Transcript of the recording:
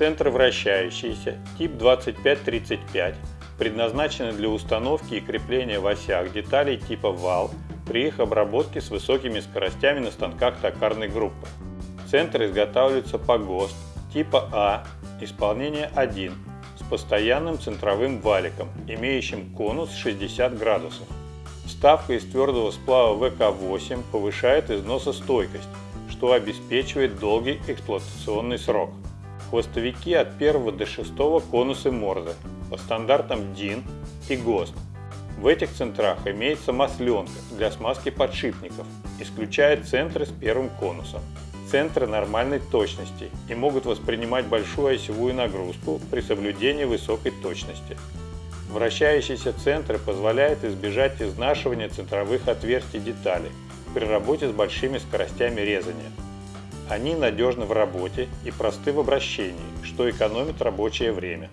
Центры вращающиеся, тип 2535, предназначены для установки и крепления в осях деталей типа вал при их обработке с высокими скоростями на станках токарной группы. Центры изготавливаются по ГОСТ типа А, исполнение 1, с постоянным центровым валиком, имеющим конус 60 градусов. Вставка из твердого сплава ВК-8 повышает износостойкость, что обеспечивает долгий эксплуатационный срок. Хвостовики от 1 до 6 конусы Морзе по стандартам DIN и ГОСТ. В этих центрах имеется масленка для смазки подшипников, исключая центры с первым конусом. Центры нормальной точности и могут воспринимать большую осевую нагрузку при соблюдении высокой точности. Вращающиеся центры позволяют избежать изнашивания центровых отверстий деталей при работе с большими скоростями резания. Они надежны в работе и просты в обращении, что экономит рабочее время.